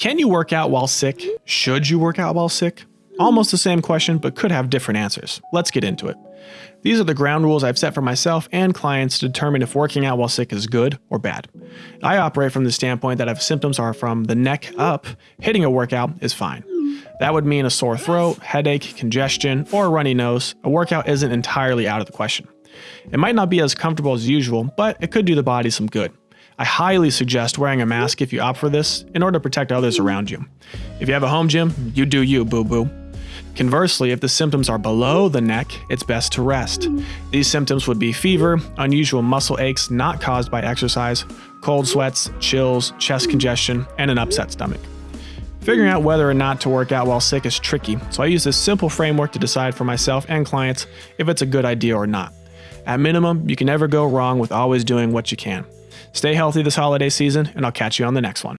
Can you work out while sick? Should you work out while sick? Almost the same question, but could have different answers. Let's get into it. These are the ground rules I've set for myself and clients to determine if working out while sick is good or bad. I operate from the standpoint that if symptoms are from the neck up, hitting a workout is fine. That would mean a sore throat, headache, congestion, or a runny nose. A workout isn't entirely out of the question. It might not be as comfortable as usual, but it could do the body some good. I highly suggest wearing a mask if you opt for this in order to protect others around you. If you have a home gym, you do you, boo boo. Conversely, if the symptoms are below the neck, it's best to rest. These symptoms would be fever, unusual muscle aches not caused by exercise, cold sweats, chills, chest congestion, and an upset stomach. Figuring out whether or not to work out while sick is tricky, so I use this simple framework to decide for myself and clients if it's a good idea or not. At minimum, you can never go wrong with always doing what you can. Stay healthy this holiday season, and I'll catch you on the next one.